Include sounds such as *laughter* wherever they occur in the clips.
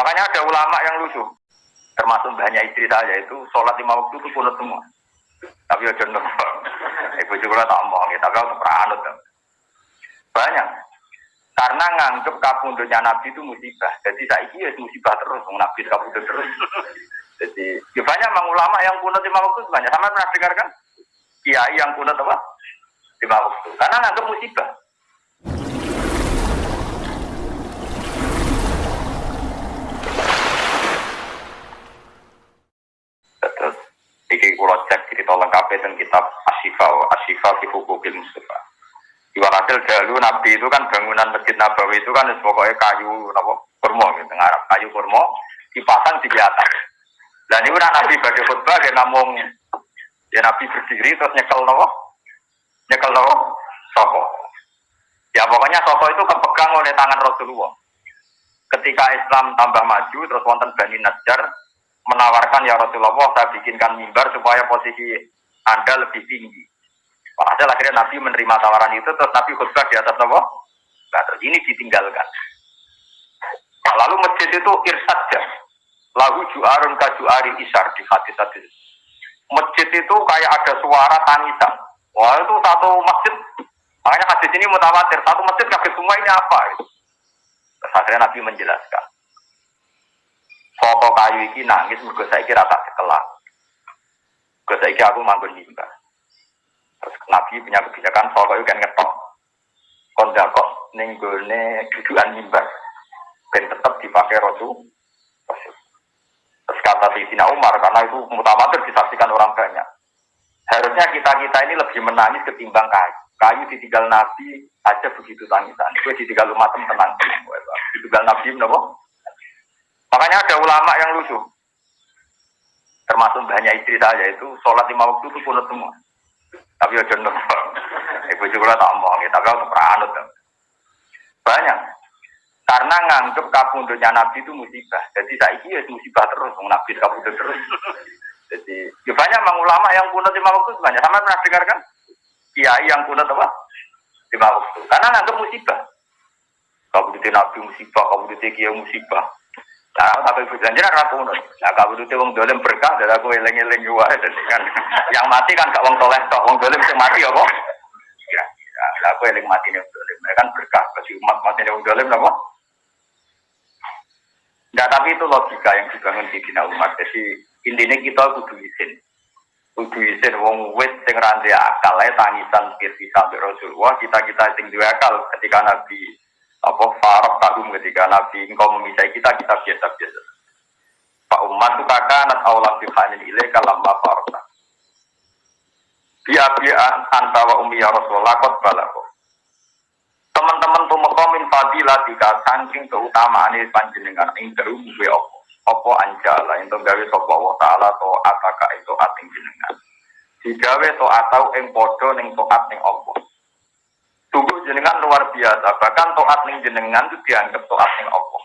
Makanya ada ulama yang lucu, termasuk banyak istri saya itu sholat lima waktu itu punut semua. Tapi ya contoh, *laughs* ibu juga tak omong, tapi aku peranut. Banyak. Karena nganggep kabundutnya Nabi itu musibah. Jadi saya ini musibah terus, Nabi kabundut terus. *laughs* Jadi ya banyak memang ulama yang punut lima waktu banyak. Sama pernah dengar kan? Kiai yang punut apa? Lima waktu. Karena nganggep musibah. Terus iki kula cek cerita lengkap tentang kitab Asyifa Asyifa fi Hukukil Mustafa. Iwalatil dahulu Nabi itu kan bangunan Masjid Nabawi itu kan pokoknya kayu apa kurma gitu ngarap kayu kurma dipasang di atas. Dan udah Nabi bagi khutbah dia ngomong ya Nabi berdiri terus nyekel nopo nyekel nopo soko. Ya pokoknya soko itu kepegang oleh tangan Rasulullah. Ketika Islam tambah maju terus wonten Bani Najjar menawarkan ya Rasulullah saya bikinkan mimbar supaya posisi Anda lebih tinggi. Padahal akhirnya Nabi menerima tawaran itu terus Nabi khutbah di atas nopo. Nah, ini ditinggalkan. Nah, lalu masjid itu irsadja. Lahu juarun kajuari isar di hadis hadis. Masjid itu kayak ada suara tangisan. Wah itu satu masjid. Makanya hadis ini mutawatir. Satu masjid kaget semua ini apa? Terus akhirnya Nabi menjelaskan. Soto kayu ini nangis mergo saiki rata sekelak. Mergo saiki aku manggon mimbar. Terus Nabi punya kebijakan soto itu kan ngetok. Kondakok ning gone dudukan mimbar. Ben tetap dipakai Rasul. Terus kata Sayyidina Umar karena itu mutawatir disaksikan orang banyak. Harusnya kita-kita ini lebih menangis ketimbang kayu. Kayu ditinggal Nabi aja begitu tangisan. Itu ditinggal umat tenang. Ditinggal Nabi menapa? Makanya ada ulama yang lucu. Termasuk banyak istri saya itu sholat lima waktu itu punut semua. Tapi ya contoh, *laughs* ibu juga tak omong, tapi aku peranut. Banyak. Karena nganggep kabundutnya Nabi itu musibah. Jadi saya ini musibah terus, Nabi kabundut terus. *laughs* Jadi ya banyak memang ulama yang punut lima waktu banyak. Sama pernah dengar kan? Kiai yang punut apa? Lima waktu. Karena nganggep musibah. Kabundutnya Nabi musibah, kabundutnya Kiai musibah. Nah, tapi janjian aku nut. Nah, kalau itu wong dolim berkah, dari aku eleng juga. kan, yang mati kan gak wong toleh tok, wong dolim yang mati? Ya, ya, aku eleng mati nih dolim. Mereka kan berkah, bagi umat mati nih wong dolim apa? Nah, tapi itu logika yang dibangun di Dina umat. Jadi intinya kita kudu izin. Kudu izin wong wit sing rantai akal ya tangisan pirsi sampai Rasulullah. Kita kita sing akal ketika Nabi apa farok kagum ketika Nabi engkau memisai kita kita biasa biasa. Pak umat itu kakak anak Allah bihanin ilai kalam farok. Dia dia antawa umi ya Rasulullah kot balako. Teman-teman tuh mekomin fadilah tiga saking keutamaan ini panjenengan ing darum gue opo opo anjala itu gawe sopo Allah taala to ataka itu ating jenengan. Digawe to atau ing podo ning toat ning opo. Tubuh jenengan luar biasa, bahkan toat ning jenengan itu dianggap toat ning Allah.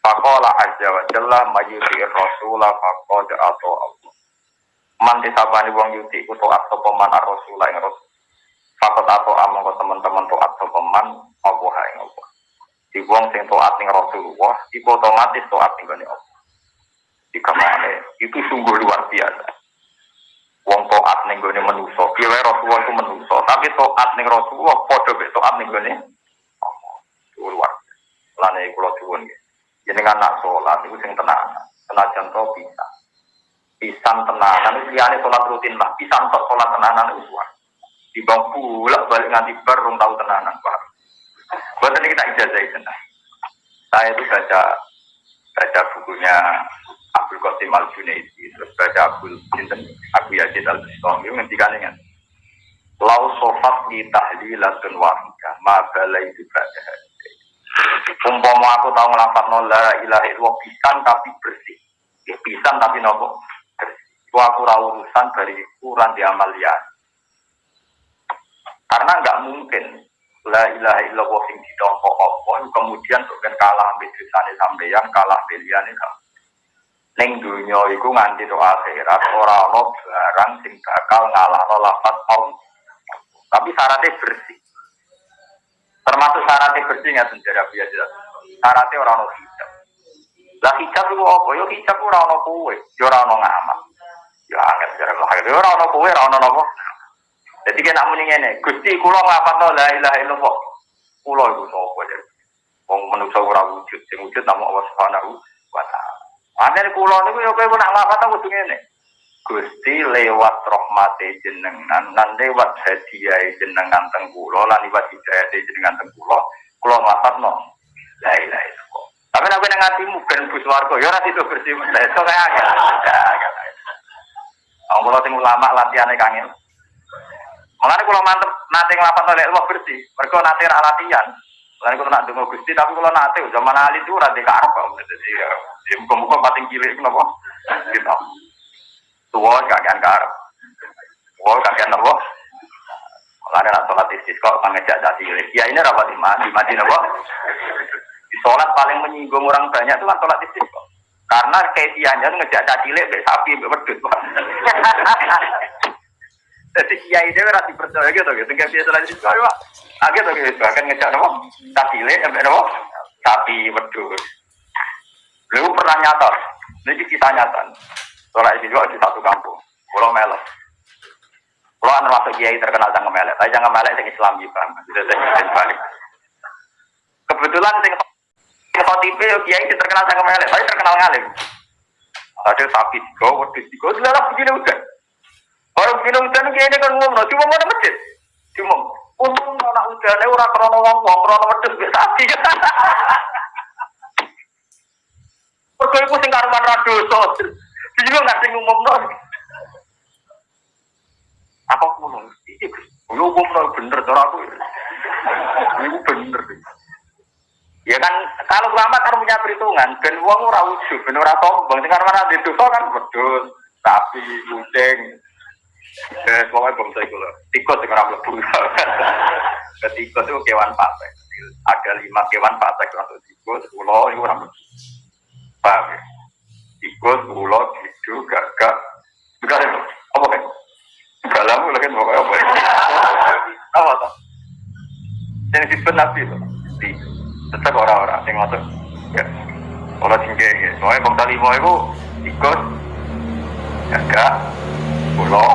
Fakola aja wa jalla mayuti rasulah fakoda atau Allah. Man disabani wong yuti ku toat sopaman ar rasulah ing rasul. Fakot atau among ke teman-teman toat sopaman Allah ing Allah. Di wong sing toat ning Rasulullah, iku otomatis toat ning Allah. Di kamane itu sungguh luar biasa wong toat ning gone manusa. Piye Rasulullah itu manusa, tapi toat ning Rasulullah padha mek toat ning gone luar. Lane kula suwun. Jenengan nak salat iku sing tenan. Senajan to bisa. Pisan tenanan itu liyane salat rutin lah. Pisan tok salat tenanan itu suar. Di bang pulak balik nganti bar rong tau tenanan, Pak. Buat ini kita ijazah tenan. Saya itu baca baca bukunya Abdul Qasim Al Junaidi terus baca Abdul Sinten Abu Yazid Al Bistami itu ngendikan dengan Lau sofat di tahlilatun wahidah ma balai itu berada Umpama aku tahu ngelafat la ilaha illallah pisan tapi bersih. Ya, pisan tapi nopo? Bersih. Itu aku urusan dari ukuran di amalian karena nggak mungkin la ilaha illallah sing ditompo apa kemudian bukan kalah ambek dosane sampeyan kalah beliane kamu Neng dunia iku nganti do akhirat ora ana barang sing bakal ngalahno lafaz om. Tapi syaratnya bersih. Termasuk syaratnya bersih nggak sendiri biasa. Syaratnya orang ono hijab. Lah hijab itu apa? Yo hijab ora ono kowe, yo ora ono ngamal. Ya angel jare lah. Yo ora ono kowe, ora ono napa. Jadi kena muni ngene, Gusti kula ngapatno la ilaha illallah. Kula iku sapa ya? Wong manusa ora wujud, sing wujud namung Allah Subhanahu wa taala. Ane kula niku yo kowe nak ngapatno kudu ngene. Gusti lewat rahmate jenengan lan lewat hadiah jenengan teng kula lan lewat hidayah jenengan teng kula kula ngapatno la ilaha illallah. Tapi nek nang atimu ben bus warga ya ora itu bersih. Iso *laughs* kaya ulama latihane kangen. Mulane kula mantep nate nglapat oleh Allah bersih. Mergo nate ra latihan. Lan kula nak donga Gusti tapi kula nate zaman ali itu ora dikarep kok. Dadi ya muga-muga pating cilik napa. Gitu. Tua kakean karep. Tua kakean napa? Mulane nak salat istisqa pangejak dadi cilik. Ya ini rapat di kok. Di sholat paling menyinggung orang banyak itu kan sholat istisqa. Karena kaifiahnya ngejak cilik mbek sapi mbek wedhus. *laughs* Jadi kiai itu ora dipercaya gitu gitu. Tinggal biasa lagi istisqa ya. Agak tuh gitu. Bahkan ngejak napa? Cilik mbek napa? Sapi wedhus. Lalu pernah nyata. Ini kita nyata. Sholat istisqa di satu kampung. Pulau Melo. Pulau anu masuk kiai terkenal jangan melek. Tapi jangan melek yang Islam juga. Sudah saya balik. Kebetulan sing yo kiai terkenal sangat melek, tapi terkenal ngalim. Ada sapi tiga, wedus tiga, dilarang begini udah. Orang udah kiai ini kan ngomong, cuma mau masjid, cuma untung anak ini orang krono wong krono wedus biasa sapi. *laughs* Mergo iku sing karuan ra dosa. Jadi nggak sing ngumumno. Apa kulo? Iki kulo ngumumno bener cara aku. Iku bener. Ya kan kalau ulama kan punya perhitungan, ben wong ora ujug, ben ora sombong, sing karena di dosa kan wedhus, sapi, kucing. Eh, pokoknya bangsa itu loh. Tikus sing ora mlebu. *laughs* Tikus itu kewan pasek. Ada lima kewan pasek untuk tikus, ulo itu ora mlebu. Paham ya? Tikus, ulo, gitu, gagak. Bukan itu. Apa kan? Galamu lagi pokoknya apa? *laughs* Apa tuh? Yang disebut nabi itu. tetap orang-orang yang masuk ya orang tinggi ya soalnya bangsa lima itu ikut jaga pulau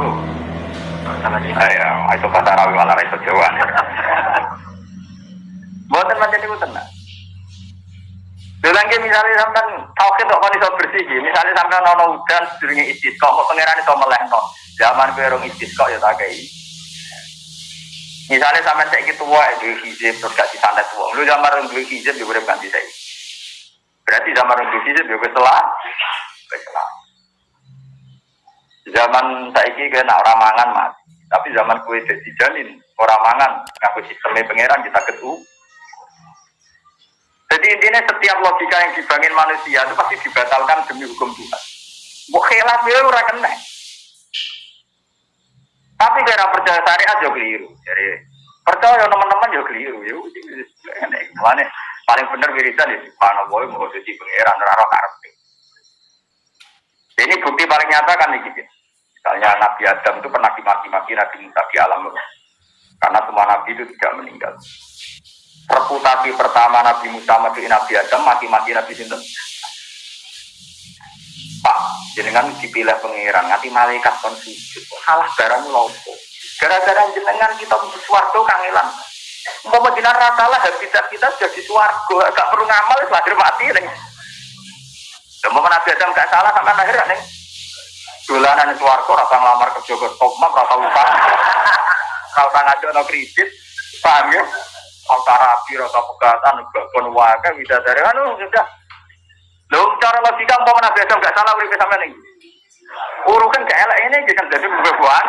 lu ya itu bahasa Arabi malah itu Jawa. Buatan macam itu tenang Lagi misalnya sampai tauhid kok iso bersih misalnya sampai nono udan sedurunge istisqa kok pangeran iso melehno? Zaman kowe rong istisqa ya tak kei. Misalnya sampai saya gitu wah itu hijab terus kasih santet uang. Lu zaman orang dua hijab juga udah ganti saya. Berarti zaman orang dua hijab juga setelah setelah. Zaman saya ini kena orang mangan mati. Tapi zaman kue jadi janin orang mangan ngaku sistemnya pangeran kita ketu. Jadi intinya setiap logika yang dibangun manusia itu pasti dibatalkan demi hukum Tuhan. Mau khilaf ya orang kena. Tapi kira percaya syariat juga keliru. Jadi percaya teman-teman juga keliru. Ya Mana paling benar wiridan ya boleh mau jadi pangeran raro karep. Ini bukti paling nyata kan gitu. Misalnya Nabi Adam itu pernah dimaki-maki Nabi Musa di alam Karena semua Nabi itu tidak meninggal. Reputasi pertama Nabi Musa mati Nabi Adam maki-maki Nabi Sinten. Pak, jenengan dipilih pengiran, nanti malaikat kon sujud. Salah barang lopo. Gara-gara jenengan kita suwargo kangelan. Mau jenengan ratalah habitat kita sudah di suwargo, gak perlu ngamal, lahir mati nih. Dan mau Nabi Adam gak salah sampai lahir nih. Dolanan suwargo, rasa ngelamar kerja ke Tokmak, rasa upah, rasa ngajak kredit, paham ya? Rasa rapi, rasa pegatan, babon wakai, bisa dari anu sudah Loh, cara logika mau Nabi Adam gak salah urip sama nih. Urukan gak elek ini kan jadi buah-buahan.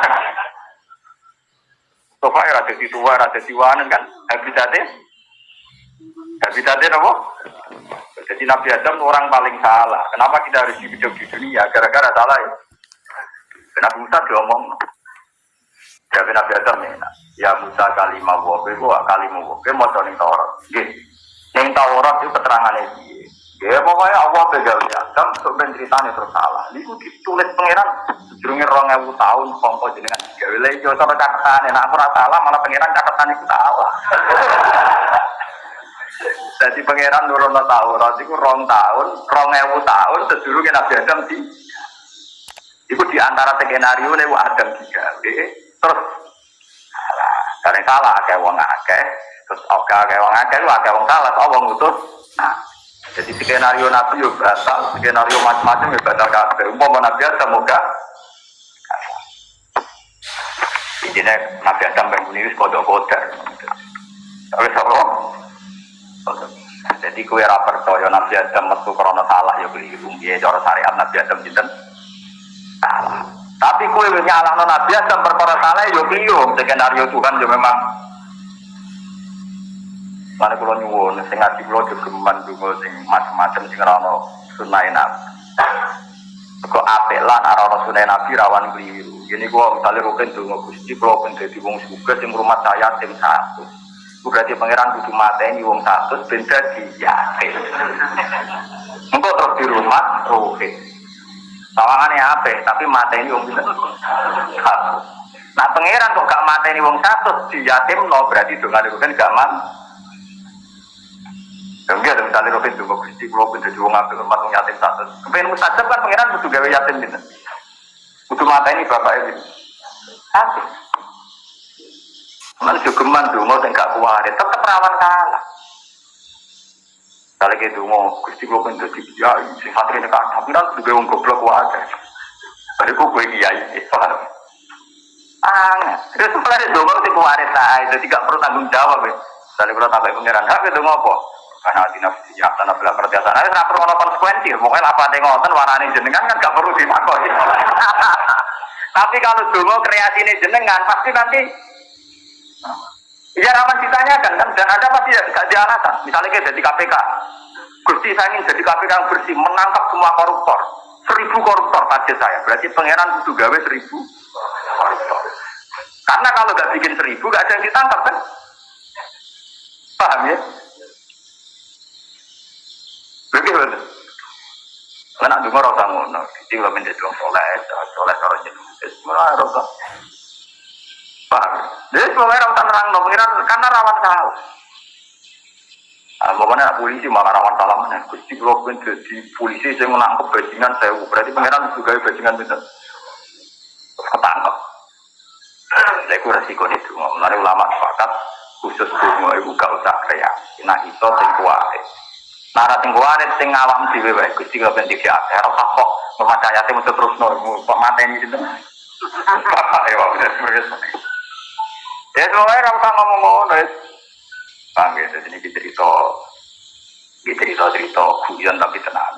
Sofa ya ada di tua, ada di wanen kan. Habitatnya. Habitatnya apa? Jadi Nabi Adam orang paling salah. Kenapa kita harus hidup di dunia? Gara-gara salah ya. Kenapa Musa diomong? Ya Nabi Adam ya. Ya Musa kalimah wabe, gua kalimah wabe, mau ning Taurat. Ning Taurat itu keterangannya dia. Ya pokoknya Allah begal ya, kan untuk ceritanya terus salah. Ini ditulis pangeran rong ewu tahun kongko jenengan tiga wilayah jauh sama catatan. Nah aku rasa salah malah pangeran catatan itu salah. *laughs* Jadi pangeran nurono Taurat itu rong tahun, rong ewu tahun sedurunge Nabi Adam di Iku di antara skenario nih Adam digawe, terus salah, karena salah akeh wong akeh, terus oke akeh wong akeh, lu akeh wong salah, tau wong utus. Nah, jadi skenario Nabi yo batal, skenario macam-macam yo batal kabeh. Umpama Nabi Adam moga Intinya Nabi Adam bangun ini kodok-kodok. Tapi apa? Jadi kue ra percaya Nabi Adam metu krana salah ya keliru. Piye cara syariat Nabi Adam sinten? Tapi kue nyalahno Nabi Adam perkara salah ya keliru. Skenario Tuhan ya memang Mana kalau nyuwun, sing ngaji kalau jogeman dungo sing macam-macam sing rano sunai nabi. Kok apik lan arah sunai nabi rawan keliru. Ini gua misalnya rukin dungo gusti kalau pun jadi wong suga sing rumah saya tim satu. Berarti pangeran kudu mateni wong satu benda di yakin. Engkau terus di rumah rukin. Tawangannya apa? Tapi mateni wong satu. Nah pangeran kok gak mateni wong satu di yatim no berarti dengan rukin gak. Ya enggak ada misalnya Robin juga Gusti kalau pun jadi wong apik hormat wong yatim satu. Kepengen mustajab kan pangeran kudu gawe yatim gitu. Kudu mata ini bapak ini. Satu. Mana jogeman dungo sing gak kuat, tetep rawan kalah. Kalau gitu mau Gusti kalau pun jadi kiai, si santri ini kan, tapi kan gawe wong goblok wae. Bariku gue kiai, paham? Aneh. Terus mulai dungo sing kuat saya, jadi gak perlu tanggung jawab. Misalnya kalau tambah pangeran, hak itu ngopo? karena di nafsi ya tanah bela pertiasa nah itu perlu konsekuensi pokoknya apa yang ngoten warnanya jenengan kan gak perlu ditakoi *laughs* tapi kalau dulu kreasi ini jenengan pasti nanti ya rawan ditanyakan kan dan ada pasti gak di alasan misalnya kayak jadi KPK Gusti saya ingin jadi KPK yang bersih menangkap semua koruptor seribu koruptor target saya berarti pangeran itu gawe seribu koruptor karena kalau gak bikin seribu gak ada yang ditangkap kan paham ya Begitu. Karena dulu orang tamu, no, jadi kalau menjadi orang soleh, soleh jadi, malah orang Paham? Jadi semuanya orang terang, no, pengiran karena rawan salah. Nah, pokoknya polisi malah rawan salah mana? Gusti kalau pun jadi polisi saya menangkap bajingan saya, berarti pengiran juga bajingan itu ketangkep. Saya kira resiko itu, mulai ulama sepakat khusus dungo ibu gak usah kreasi. Nah itu sing kuat. Nara sing kuwarit sing awam dhewe wae Gusti kok ben dikya ora usah kok percaya sing mesti terus no kok mateni sinten. *laughs* Bapak ya wis. Ya semuanya ora usah ngomong ngono wis. Paham ya, jadi ini cerita, ini cerita-cerita guyon tapi tenang.